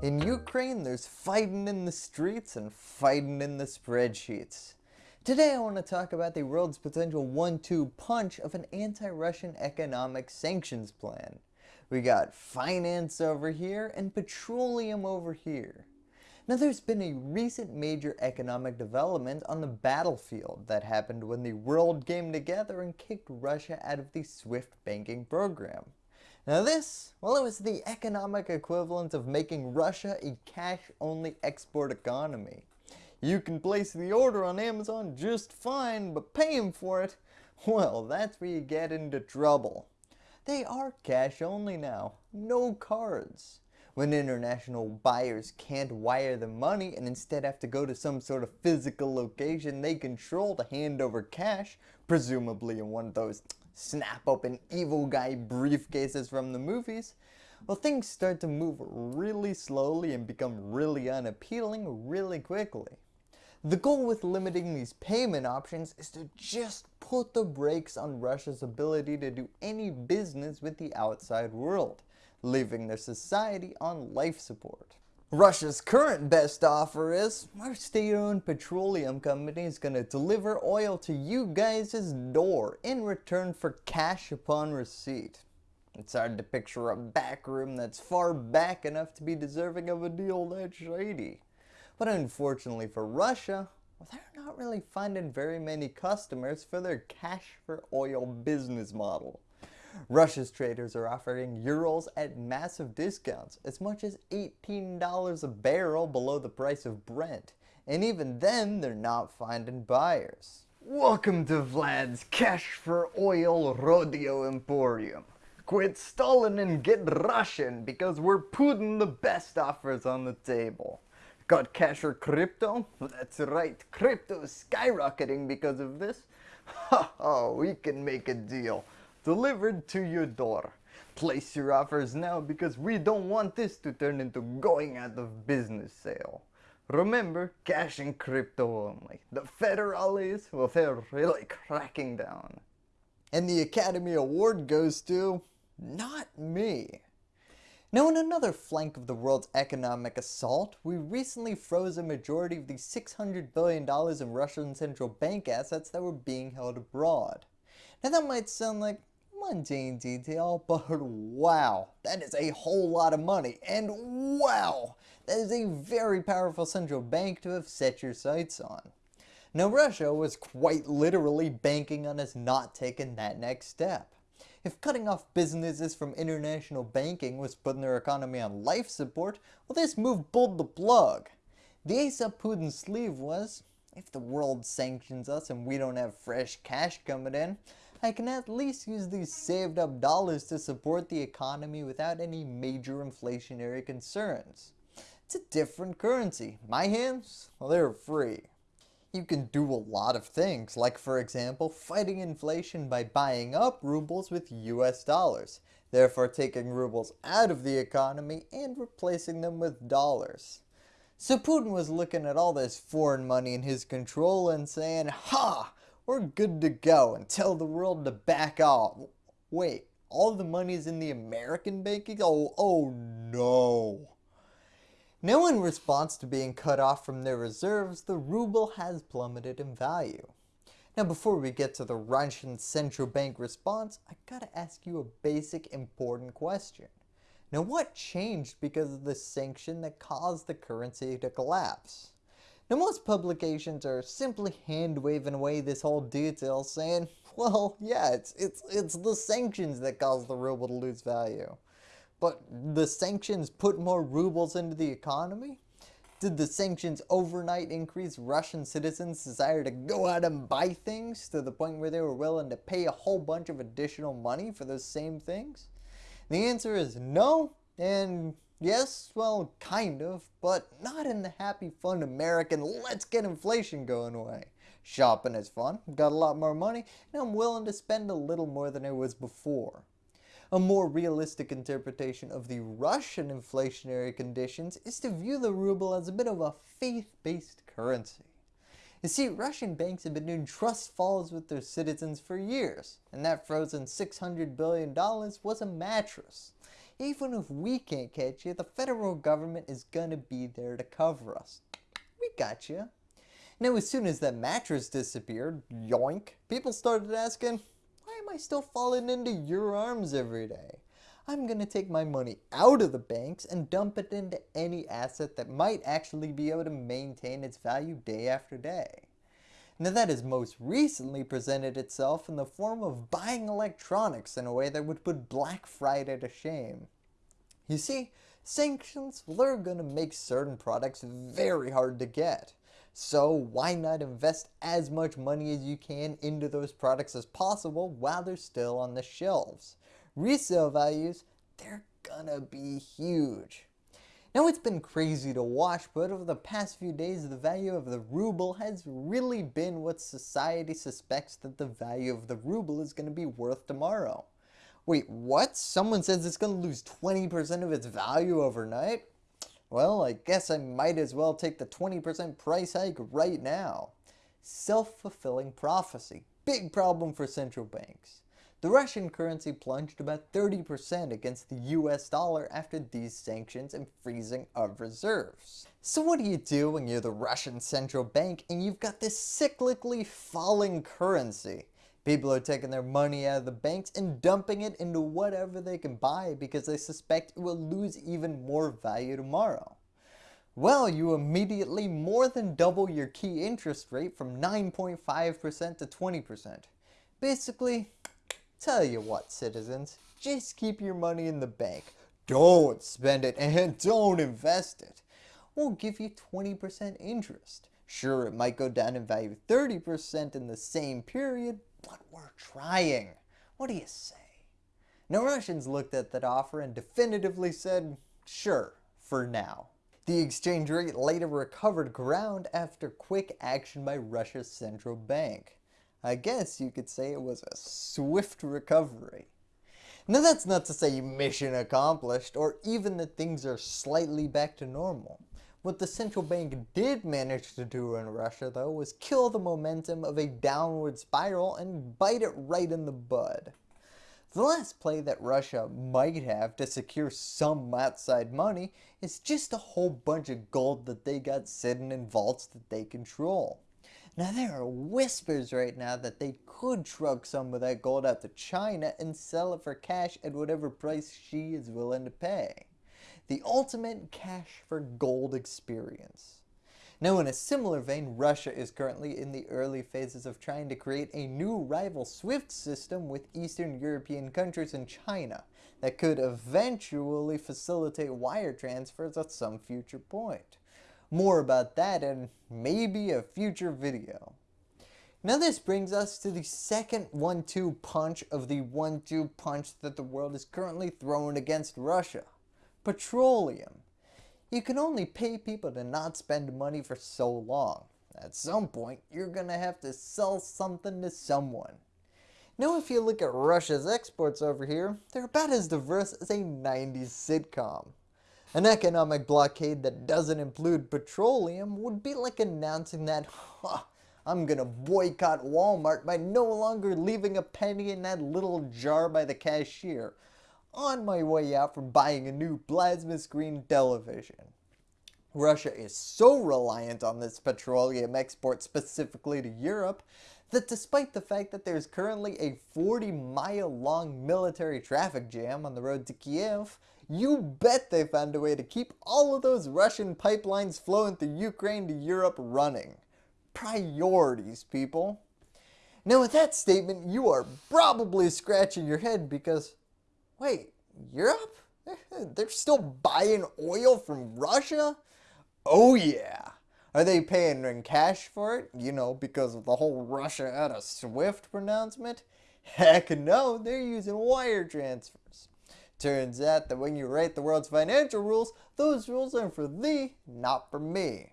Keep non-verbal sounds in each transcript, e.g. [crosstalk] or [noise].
In Ukraine, there's fighting in the streets and fighting in the spreadsheets. Today I want to talk about the world's potential one-two punch of an anti-Russian economic sanctions plan. We got finance over here and petroleum over here. Now there's been a recent major economic development on the battlefield that happened when the world came together and kicked Russia out of the SWIFT banking program. Now this, well it was the economic equivalent of making Russia a cash-only export economy. You can place the order on Amazon just fine, but paying for it, well that's where you get into trouble. They are cash only now, no cards. When international buyers can't wire the money and instead have to go to some sort of physical location they control to hand over cash, presumably in one of those snap open evil guy briefcases from the movies, well things start to move really slowly and become really unappealing really quickly. The goal with limiting these payment options is to just put the brakes on Russia's ability to do any business with the outside world, leaving their society on life support. Russia's current best offer is our state-owned petroleum company is going to deliver oil to you guys' door in return for cash upon receipt. It's hard to picture a back room that's far back enough to be deserving of a deal that shady. But unfortunately for Russia, well, they're not really finding very many customers for their cash for oil business model. Russia's traders are offering Urals at massive discounts, as much as $18 a barrel below the price of Brent, and even then they're not finding buyers. Welcome to Vlad's Cash for Oil Rodeo Emporium. Quit stalling and get Russian because we're putting the best offers on the table. Got cash or crypto? That's right, crypto is skyrocketing because of this. [laughs] Ha, we can make a deal delivered to your door. Place your offers now because we don't want this to turn into going out of business sale. Remember, cash and crypto only. The federales, well they're really cracking down. And the Academy Award goes to, not me. Now in another flank of the world's economic assault, we recently froze a majority of the $600 billion in Russian central bank assets that were being held abroad. Now that might sound like mundane detail, but wow, that is a whole lot of money, and wow, that is a very powerful central bank to have set your sights on. Now Russia was quite literally banking on us not taking that next step. If cutting off businesses from international banking was putting their economy on life support, well this move pulled the plug. The ace up Putin's sleeve was, if the world sanctions us and we don't have fresh cash coming in, I can at least use these saved up dollars to support the economy without any major inflationary concerns. It's a different currency. My hands, well they're free. You can do a lot of things, like for example fighting inflation by buying up rubles with US dollars, therefore taking rubles out of the economy and replacing them with dollars. So Putin was looking at all this foreign money in his control and saying, Ha! We're good to go and tell the world to back off. Wait, all the money is in the American banking? Oh, oh no. Now in response to being cut off from their reserves, the ruble has plummeted in value. Now before we get to the Russian central bank response, I gotta ask you a basic important question. Now what changed because of the sanction that caused the currency to collapse? Now most publications are simply hand waving away this whole detail saying, [laughs] well yeah, it's, it's, it's the sanctions that caused the ruble to lose value. But the sanctions put more rubles into the economy? Did the sanctions overnight increase Russian citizens' desire to go out and buy things to the point where they were willing to pay a whole bunch of additional money for those same things? The answer is no, and Yes, well, kind of, but not in the happy, fun American let's get inflation going way. Shopping is fun, got a lot more money, and I'm willing to spend a little more than I was before. A more realistic interpretation of the Russian inflationary conditions is to view the ruble as a bit of a faith-based currency. You see, Russian banks have been doing trust falls with their citizens for years, and that frozen $600 billion was a mattress. Even if we can't catch you, the federal government is gonna be there to cover us. We got you. Now as soon as that mattress disappeared, yoink, people started asking, why am I still falling into your arms every day? I'm going to take my money out of the banks and dump it into any asset that might actually be able to maintain its value day after day. Now that has most recently presented itself in the form of buying electronics in a way that would put Black Friday to shame. You see, sanctions, well, they're going to make certain products very hard to get. So why not invest as much money as you can into those products as possible while they're still on the shelves resale values, they're gonna be huge. Now it's been crazy to watch, but over the past few days the value of the ruble has really been what society suspects that the value of the ruble is going to be worth tomorrow. Wait, what? Someone says it's going to lose 20% of its value overnight? Well, I guess I might as well take the 20% price hike right now. Self-fulfilling prophecy. Big problem for central banks. The Russian currency plunged about 30% against the US dollar after these sanctions and freezing of reserves. So what do you do when you're the Russian central bank and you've got this cyclically falling currency? People are taking their money out of the banks and dumping it into whatever they can buy because they suspect it will lose even more value tomorrow. Well, you immediately more than double your key interest rate from 9.5% to 20%. Basically, Tell you what citizens, just keep your money in the bank. Don't spend it and [laughs] don't invest it. We'll give you 20% interest. Sure, it might go down in value 30% in the same period, but we're trying. What do you say? Now Russians looked at that offer and definitively said, sure, for now. The exchange rate later recovered ground after quick action by Russia's central bank. I guess you could say it was a swift recovery. Now that's not to say mission accomplished or even that things are slightly back to normal. What the central bank did manage to do in Russia though was kill the momentum of a downward spiral and bite it right in the bud. The last play that Russia might have to secure some outside money is just a whole bunch of gold that they got sitting in vaults that they control. Now there are whispers right now that they could truck some of that gold out to China and sell it for cash at whatever price Xi is willing to pay. The ultimate cash for gold experience. Now in a similar vein, Russia is currently in the early phases of trying to create a new rival SWIFT system with Eastern European countries and China that could eventually facilitate wire transfers at some future point. More about that in maybe a future video. Now this brings us to the second one-two punch of the one-two punch that the world is currently throwing against Russia. Petroleum. You can only pay people to not spend money for so long. At some point, you're to have to sell something to someone. Now if you look at Russia's exports over here, they're about as diverse as a 90s sitcom. An economic blockade that doesn't include petroleum would be like announcing that, huh, I'm gonna boycott Walmart by no longer leaving a penny in that little jar by the cashier on my way out from buying a new plasma screen television. Russia is so reliant on this petroleum export specifically to Europe that despite the fact that there's currently a 40 mile long military traffic jam on the road to Kiev, you bet they found a way to keep all of those Russian pipelines flowing through Ukraine to Europe running. Priorities, people. Now with that statement, you are probably scratching your head because, wait, Europe? [laughs] They're still buying oil from Russia? Oh yeah. Are they paying in cash for it? You know, because of the whole Russia out of SWIFT pronouncement? Heck no, they're using wire transfers. Turns out that when you write the world's financial rules, those rules are for thee, not for me.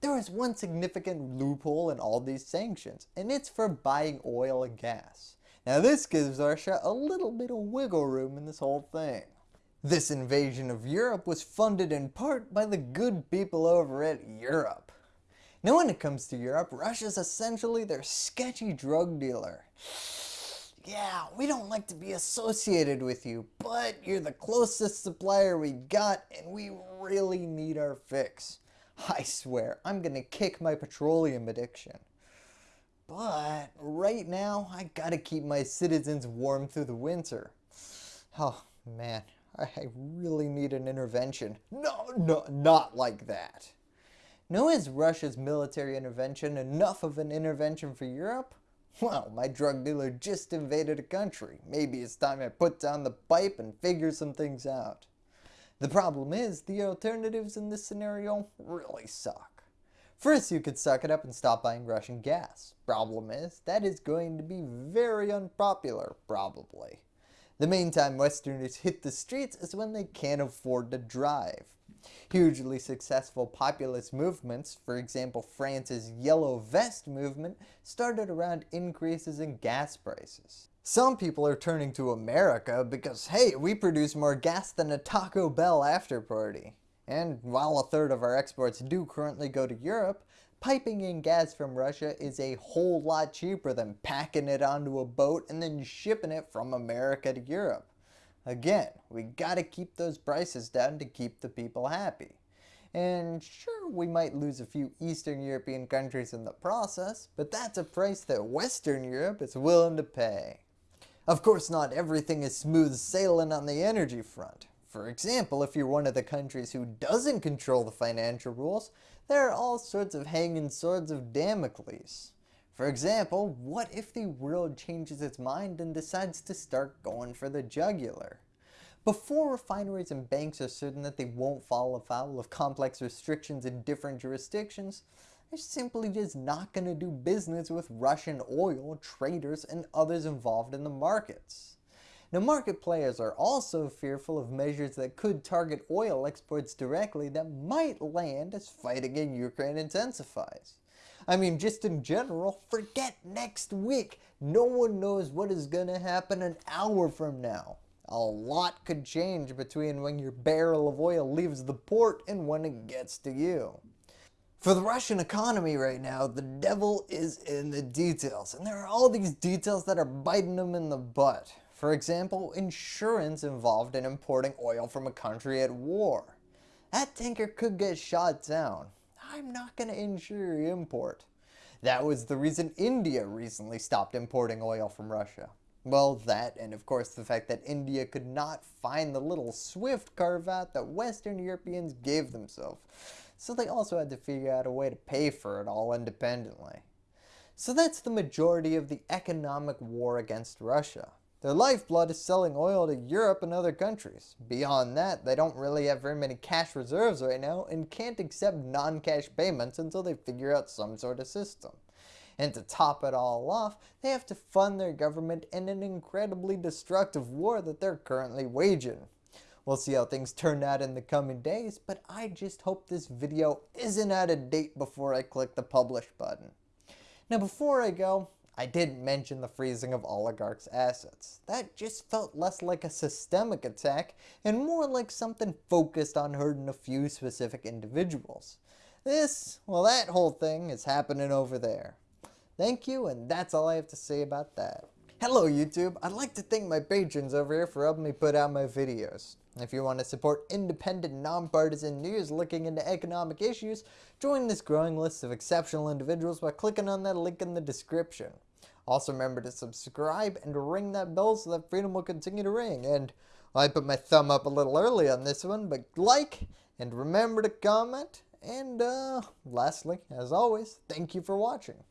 There is one significant loophole in all these sanctions, and it's for buying oil and gas. Now this gives Russia a little bit of wiggle room in this whole thing. This invasion of Europe was funded in part by the good people over at Europe. Now when it comes to Europe, Russia's essentially their sketchy drug dealer yeah, we don't like to be associated with you, but you're the closest supplier we got and we really need our fix. I swear, I'm gonna kick my petroleum addiction. But right now, I gotta keep my citizens warm through the winter. Oh man, I really need an intervention. No, no, not like that. No, is Russia's military intervention enough of an intervention for Europe? Well, my drug dealer just invaded a country. Maybe it's time I put down the pipe and figure some things out. The problem is, the alternatives in this scenario really suck. First, you could suck it up and stop buying Russian gas. Problem is, that is going to be very unpopular, probably. The main time Westerners hit the streets is when they can't afford to drive. Hugely successful populist movements, for example France's Yellow Vest movement, started around increases in gas prices. Some people are turning to America because hey, we produce more gas than a Taco Bell after party. And while a third of our exports do currently go to Europe, piping in gas from Russia is a whole lot cheaper than packing it onto a boat and then shipping it from America to Europe. Again, we gotta keep those prices down to keep the people happy. And sure, we might lose a few Eastern European countries in the process, but that's a price that Western Europe is willing to pay. Of course not everything is smooth sailing on the energy front. For example, if you're one of the countries who doesn't control the financial rules, there are all sorts of hanging swords of Damocles. For example, what if the world changes its mind and decides to start going for the jugular? Before refineries and banks are certain that they won't fall afoul of complex restrictions in different jurisdictions, they're simply just not going to do business with Russian oil, traders, and others involved in the markets. Now market players are also fearful of measures that could target oil exports directly that might land as fighting in Ukraine intensifies. I mean just in general, forget next week. No one knows what is going to happen an hour from now. A lot could change between when your barrel of oil leaves the port and when it gets to you. For the Russian economy right now, the devil is in the details, and there are all these details that are biting them in the butt. For example, insurance involved in importing oil from a country at war. That tanker could get shot down. I'm not going to insure your import. That was the reason India recently stopped importing oil from Russia. Well, that, and of course the fact that India could not find the little swift carve out that Western Europeans gave themselves so they also had to figure out a way to pay for it all independently. So that's the majority of the economic war against Russia. Their lifeblood is selling oil to Europe and other countries. Beyond that, they don't really have very many cash reserves right now and can't accept non-cash payments until they figure out some sort of system. And to top it all off, they have to fund their government in an incredibly destructive war that they're currently waging. We'll see how things turn out in the coming days, but I just hope this video isn't out of date before I click the publish button. Now before I go, I didn't mention the freezing of oligarchs' assets. That just felt less like a systemic attack and more like something focused on hurting a few specific individuals. This, well that whole thing is happening over there. Thank you and that's all I have to say about that. Hello YouTube, I'd like to thank my patrons over here for helping me put out my videos. If you want to support independent, nonpartisan news looking into economic issues, join this growing list of exceptional individuals by clicking on that link in the description. Also remember to subscribe and ring that bell so that freedom will continue to ring. And I put my thumb up a little early on this one, but like and remember to comment. And uh, lastly, as always, thank you for watching.